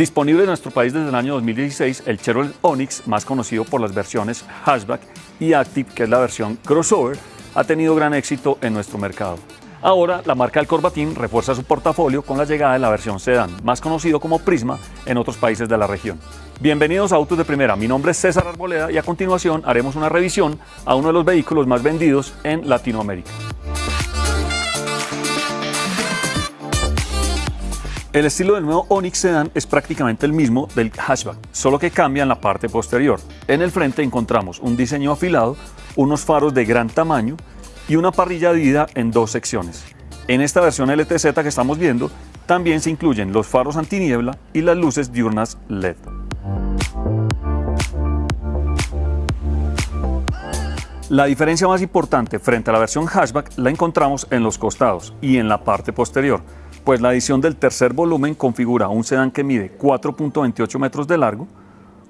Disponible en nuestro país desde el año 2016, el Chevrolet Onix, más conocido por las versiones Hatchback y Active, que es la versión crossover, ha tenido gran éxito en nuestro mercado. Ahora, la marca del Corbatín refuerza su portafolio con la llegada de la versión sedán, más conocido como Prisma en otros países de la región. Bienvenidos a Autos de Primera, mi nombre es César Arboleda y a continuación haremos una revisión a uno de los vehículos más vendidos en Latinoamérica. El estilo del nuevo Onix Sedan es prácticamente el mismo del hatchback, solo que cambia en la parte posterior. En el frente encontramos un diseño afilado, unos faros de gran tamaño y una parrilla dividida en dos secciones. En esta versión LTZ que estamos viendo, también se incluyen los faros antiniebla y las luces diurnas LED. La diferencia más importante frente a la versión hatchback la encontramos en los costados y en la parte posterior pues la edición del tercer volumen configura un sedán que mide 4.28 metros de largo,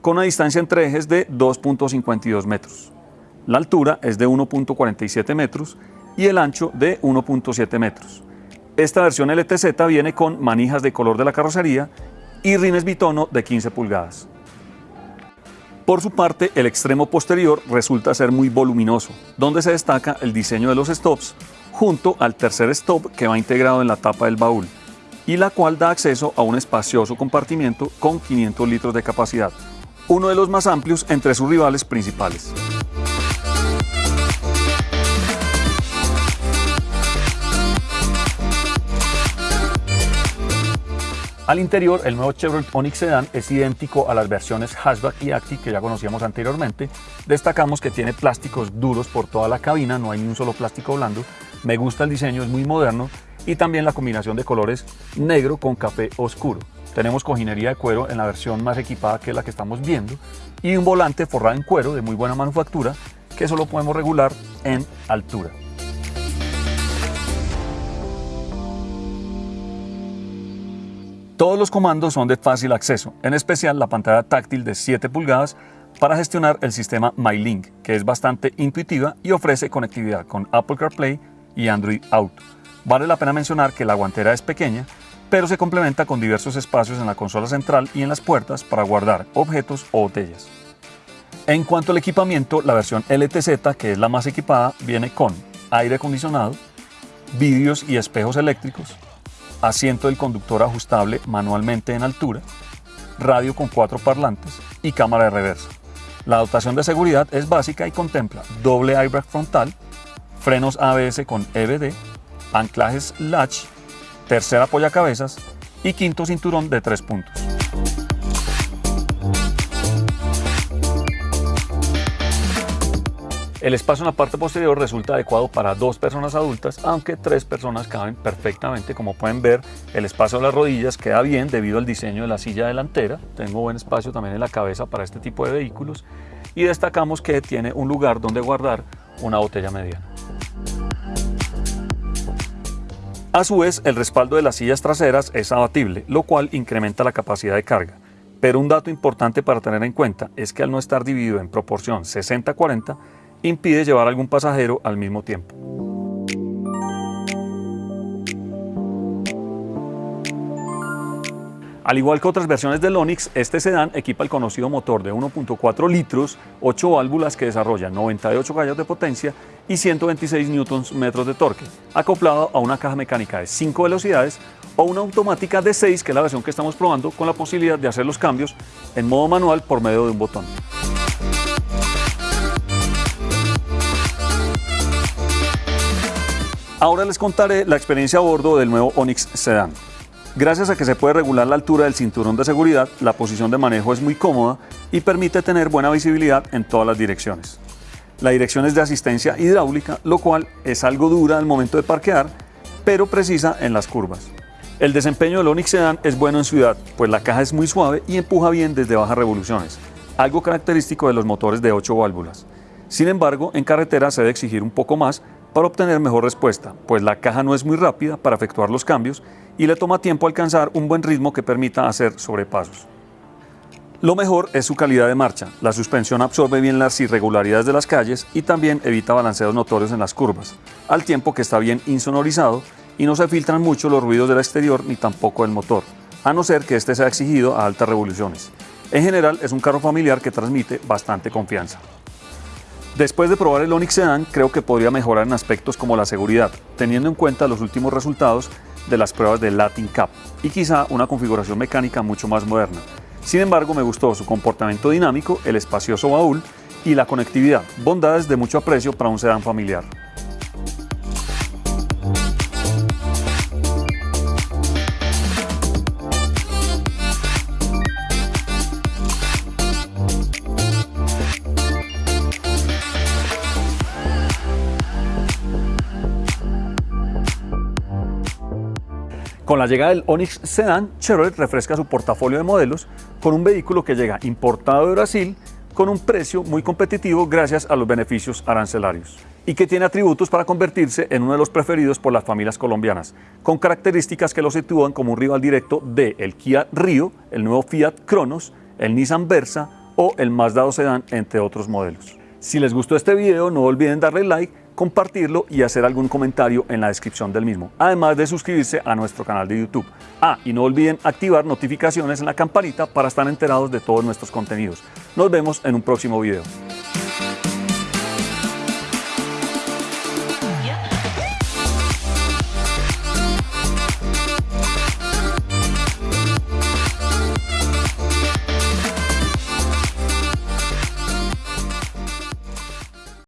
con una distancia entre ejes de 2.52 metros. La altura es de 1.47 metros y el ancho de 1.7 metros. Esta versión LTZ viene con manijas de color de la carrocería y rines bitono de 15 pulgadas. Por su parte, el extremo posterior resulta ser muy voluminoso, donde se destaca el diseño de los stops junto al tercer stop que va integrado en la tapa del baúl y la cual da acceso a un espacioso compartimiento con 500 litros de capacidad, uno de los más amplios entre sus rivales principales. Al interior, el nuevo Chevrolet Onix Sedan es idéntico a las versiones Hatchback y Active que ya conocíamos anteriormente. Destacamos que tiene plásticos duros por toda la cabina, no hay ni un solo plástico blando. Me gusta el diseño, es muy moderno y también la combinación de colores negro con café oscuro. Tenemos cojinería de cuero en la versión más equipada que es la que estamos viendo y un volante forrado en cuero de muy buena manufactura que solo podemos regular en altura. Todos los comandos son de fácil acceso, en especial la pantalla táctil de 7 pulgadas para gestionar el sistema MyLink, que es bastante intuitiva y ofrece conectividad con Apple CarPlay y Android Auto. Vale la pena mencionar que la guantera es pequeña, pero se complementa con diversos espacios en la consola central y en las puertas para guardar objetos o botellas. En cuanto al equipamiento, la versión LTZ, que es la más equipada, viene con aire acondicionado, vídeos y espejos eléctricos, asiento del conductor ajustable manualmente en altura, radio con cuatro parlantes y cámara de reversa. La dotación de seguridad es básica y contempla doble airbag frontal, frenos ABS con EBD, anclajes latch, tercera apoyacabezas y quinto cinturón de tres puntos. El espacio en la parte posterior resulta adecuado para dos personas adultas, aunque tres personas caben perfectamente. Como pueden ver, el espacio de las rodillas queda bien debido al diseño de la silla delantera. Tengo buen espacio también en la cabeza para este tipo de vehículos. Y destacamos que tiene un lugar donde guardar una botella mediana. A su vez, el respaldo de las sillas traseras es abatible, lo cual incrementa la capacidad de carga. Pero un dato importante para tener en cuenta es que al no estar dividido en proporción 60-40, impide llevar algún pasajero al mismo tiempo. Al igual que otras versiones del Onix, este sedán equipa el conocido motor de 1.4 litros, 8 válvulas que desarrollan 98 caballos de potencia y 126 Nm de torque, acoplado a una caja mecánica de 5 velocidades o una automática de 6, que es la versión que estamos probando, con la posibilidad de hacer los cambios en modo manual por medio de un botón. Ahora les contaré la experiencia a bordo del nuevo Onix Sedan. Gracias a que se puede regular la altura del cinturón de seguridad, la posición de manejo es muy cómoda y permite tener buena visibilidad en todas las direcciones. La dirección es de asistencia hidráulica, lo cual es algo dura al momento de parquear, pero precisa en las curvas. El desempeño del Onix Sedan es bueno en ciudad, pues la caja es muy suave y empuja bien desde bajas revoluciones, algo característico de los motores de 8 válvulas. Sin embargo, en carretera se debe exigir un poco más para obtener mejor respuesta, pues la caja no es muy rápida para efectuar los cambios y le toma tiempo alcanzar un buen ritmo que permita hacer sobrepasos. Lo mejor es su calidad de marcha. La suspensión absorbe bien las irregularidades de las calles y también evita balanceos notorios en las curvas, al tiempo que está bien insonorizado y no se filtran mucho los ruidos del exterior ni tampoco del motor. a no ser que este sea exigido a altas revoluciones. En general es un carro familiar que transmite bastante confianza. Después de probar el Onix Sedan, creo que podría mejorar en aspectos como la seguridad, teniendo en cuenta los últimos resultados de las pruebas de Latin Cup y quizá una configuración mecánica mucho más moderna. Sin embargo, me gustó su comportamiento dinámico, el espacioso baúl y la conectividad, bondades de mucho aprecio para un sedán familiar. Con la llegada del Onix Sedan, Chevrolet refresca su portafolio de modelos con un vehículo que llega importado de Brasil con un precio muy competitivo gracias a los beneficios arancelarios y que tiene atributos para convertirse en uno de los preferidos por las familias colombianas, con características que lo sitúan como un rival directo de el Kia Rio, el nuevo Fiat Cronos, el Nissan Versa o el Mazda Sedan, entre otros modelos. Si les gustó este video, no olviden darle like compartirlo y hacer algún comentario en la descripción del mismo, además de suscribirse a nuestro canal de YouTube. Ah, y no olviden activar notificaciones en la campanita para estar enterados de todos nuestros contenidos. Nos vemos en un próximo video.